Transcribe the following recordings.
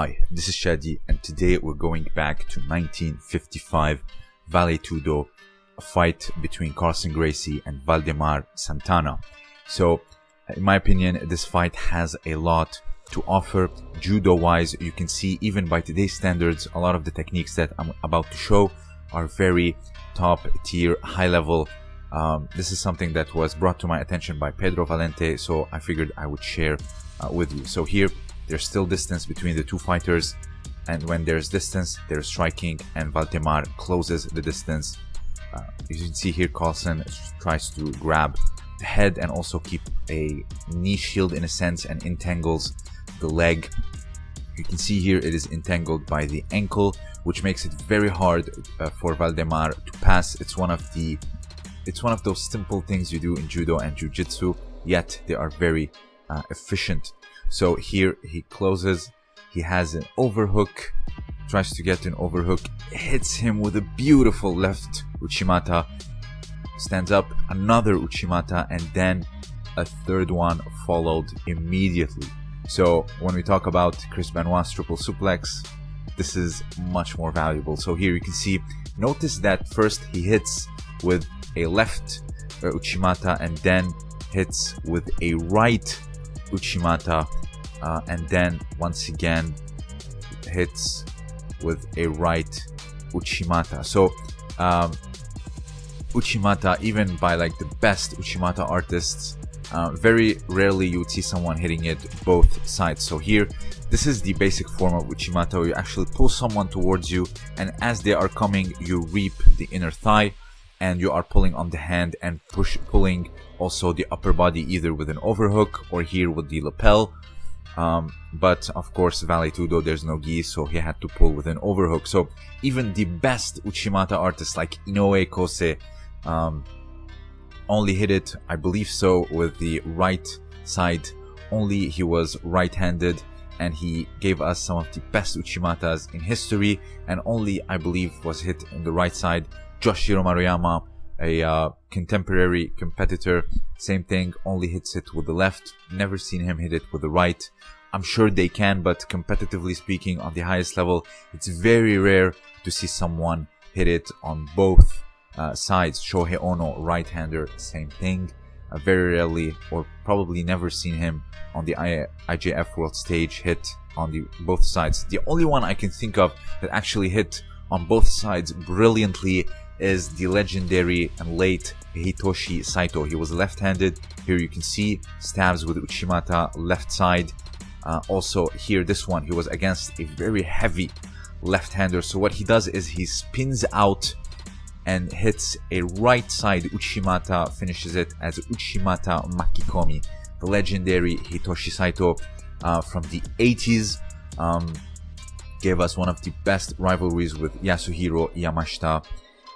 Hi, this is Shadi, and today we're going back to 1955 Vale Tudo, a fight between Carlson Gracie and Valdemar Santana. So, in my opinion, this fight has a lot to offer judo wise. You can see, even by today's standards, a lot of the techniques that I'm about to show are very top tier, high level. Um, this is something that was brought to my attention by Pedro Valente, so I figured I would share uh, with you. So, here there's still distance between the two fighters, and when there's distance, there's striking, and Valdemar closes the distance. Uh, you can see here, Carlson tries to grab the head and also keep a knee shield in a sense and entangles the leg. You can see here it is entangled by the ankle, which makes it very hard uh, for Valdemar to pass. It's one of the it's one of those simple things you do in judo and jiu-jitsu, yet they are very uh, efficient. So here he closes, he has an overhook, tries to get an overhook, hits him with a beautiful left Uchimata, stands up, another Uchimata, and then a third one followed immediately. So when we talk about Chris Benoit's triple suplex, this is much more valuable. So here you can see, notice that first he hits with a left uh, Uchimata and then hits with a right Uchimata uh, and then once again hits with a right Uchimata. So um, Uchimata, even by like the best Uchimata artists, uh, very rarely you would see someone hitting it both sides. So here, this is the basic form of Uchimata where you actually pull someone towards you and as they are coming, you reap the inner thigh and you are pulling on the hand and push pulling also the upper body either with an overhook or here with the lapel. Um, but of course Vale Tudo there's no gi so he had to pull with an overhook. So even the best Uchimata artists like Inoue Kosei um, only hit it I believe so with the right side. Only he was right-handed and he gave us some of the best Uchimatas in history and only I believe was hit in the right side Joshiro Maruyama, a uh, contemporary competitor, same thing, only hits it with the left. Never seen him hit it with the right. I'm sure they can, but competitively speaking, on the highest level, it's very rare to see someone hit it on both uh, sides. Shohei Ono, right-hander, same thing. Uh, very rarely, or probably never seen him on the I IJF World Stage hit on the both sides. The only one I can think of that actually hit on both sides brilliantly is the legendary and late Hitoshi Saito. He was left-handed. Here you can see stabs with Uchimata left side. Uh, also here, this one, he was against a very heavy left-hander. So what he does is he spins out and hits a right side Uchimata, finishes it as Uchimata Makikomi. The legendary Hitoshi Saito uh, from the 80s. Um, gave us one of the best rivalries with Yasuhiro Yamashita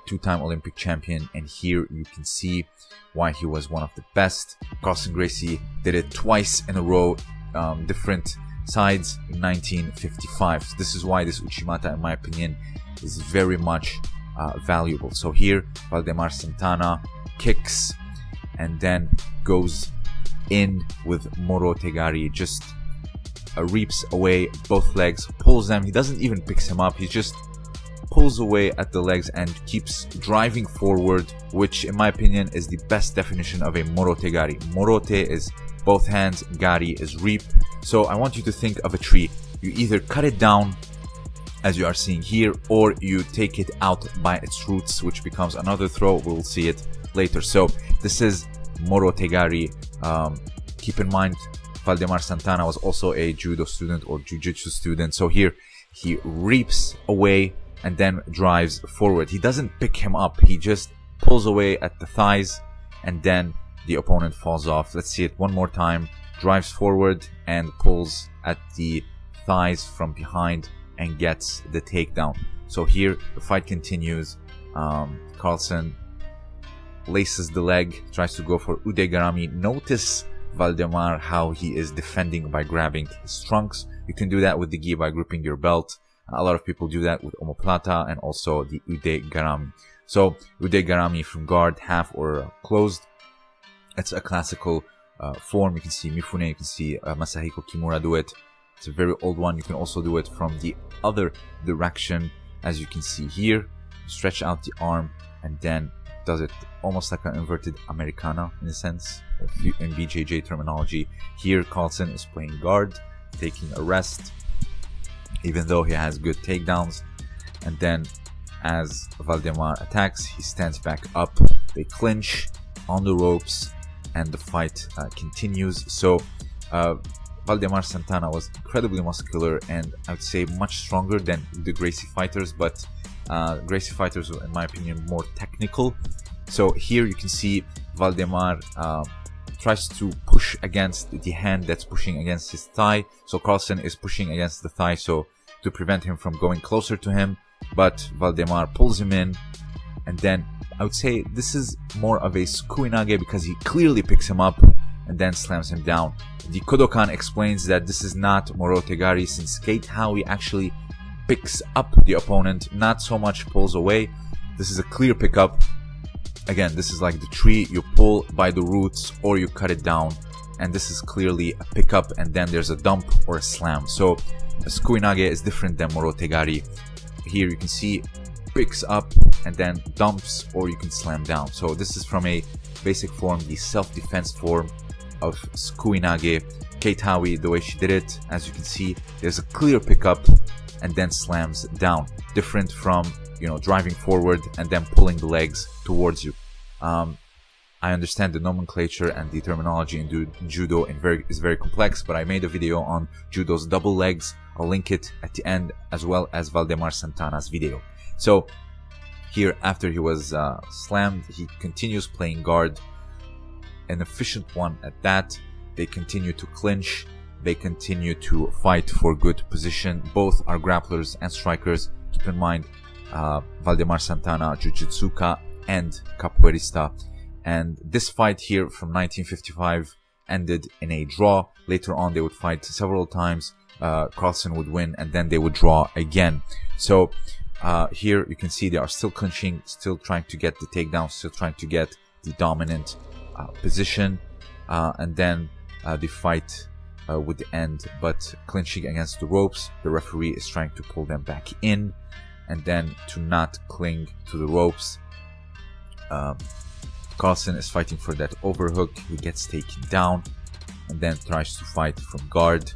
two-time Olympic champion, and here you can see why he was one of the best. Carlson Gracie did it twice in a row, um, different sides in 1955. So this is why this Uchimata, in my opinion, is very much uh, valuable. So here, Valdemar Santana kicks and then goes in with Morote Gari, just uh, reaps away both legs, pulls them. He doesn't even picks him up. He's just pulls away at the legs and keeps driving forward, which in my opinion is the best definition of a morote gari. Morote is both hands, gari is reap. So I want you to think of a tree. You either cut it down as you are seeing here, or you take it out by its roots, which becomes another throw. We'll see it later. So this is morote gari. Um, keep in mind, Valdemar Santana was also a judo student or jiu-jitsu student. So here he reaps away and then drives forward. He doesn't pick him up. He just pulls away at the thighs and then the opponent falls off. Let's see it one more time. Drives forward and pulls at the thighs from behind and gets the takedown. So here the fight continues. Um, Carlson laces the leg, tries to go for Ude Garami. Notice Valdemar how he is defending by grabbing his trunks. You can do that with the gi by gripping your belt. A lot of people do that with omoplata and also the ude garami. So ude garami from guard, half or closed. It's a classical uh, form. You can see Mifune, you can see uh, Masahiko Kimura do it. It's a very old one. You can also do it from the other direction, as you can see here. Stretch out the arm and then does it almost like an inverted Americana in a sense, in BJJ terminology. Here, Carlson is playing guard, taking a rest, even though he has good takedowns. And then, as Valdemar attacks, he stands back up. They clinch on the ropes, and the fight uh, continues. So, uh, Waldemar Santana was incredibly muscular and I would say much stronger than the Gracie fighters, but uh, Gracie fighters were, in my opinion, more technical. So here you can see Valdemar uh, tries to push against the hand that's pushing against his thigh. So Carlson is pushing against the thigh so to prevent him from going closer to him. But Valdemar pulls him in and then I would say this is more of a Sukuinage because he clearly picks him up and then slams him down. The Kodokan explains that this is not Morotegari since Kate Howey actually picks up the opponent, not so much pulls away. This is a clear pickup. Again, this is like the tree, you pull by the roots or you cut it down. And this is clearly a pickup and then there's a dump or a slam. So Sukuinage is different than Morotegari. Here you can see picks up and then dumps or you can slam down. So this is from a basic form, the self-defense form of Sukuinage. Kate Howey, the way she did it, as you can see, there's a clear pickup and then slams down. Different from, you know, driving forward and then pulling the legs towards you. Um, I understand the nomenclature and the terminology in judo very, is very complex, but I made a video on judo's double legs. I'll link it at the end as well as Valdemar Santana's video. So here, after he was uh, slammed, he continues playing guard an efficient one at that. They continue to clinch. They continue to fight for good position. Both are grapplers and strikers. Keep in mind, uh, Waldemar Santana, Jiu-Jitsuka, and Capoeirista. And this fight here from 1955 ended in a draw. Later on, they would fight several times. Uh, Carlson would win, and then they would draw again. So uh, here you can see they are still clinching, still trying to get the takedown, still trying to get the dominant uh, position, uh, and then uh, the fight would end. But clinching against the ropes, the referee is trying to pull them back in, and then to not cling to the ropes. Um, Carlson is fighting for that overhook. He gets taken down, and then tries to fight from guard.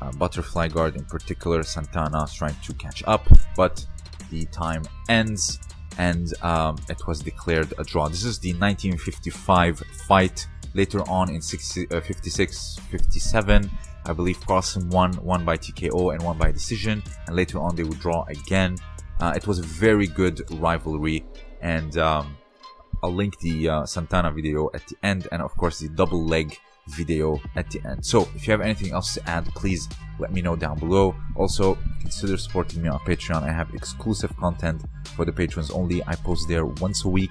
Uh, butterfly guard in particular, Santana is trying to catch up, but the time ends and um, it was declared a draw. This is the 1955 fight. Later on in 60, uh, 56, 57, I believe Carlson won, one by TKO and one by decision, and later on they would draw again. Uh, it was a very good rivalry, and um, I'll link the uh, Santana video at the end, and of course the double leg video at the end. So if you have anything else to add, please let me know down below. Also, consider supporting me on Patreon. I have exclusive content for the patrons only. I post there once a week,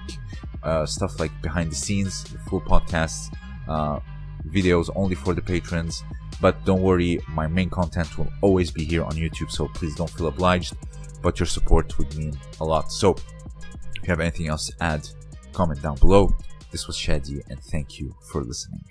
uh, stuff like behind the scenes, full podcasts, uh, videos only for the patrons. But don't worry, my main content will always be here on YouTube, so please don't feel obliged. But your support would mean a lot. So if you have anything else to add, comment down below. This was Shadi, and thank you for listening.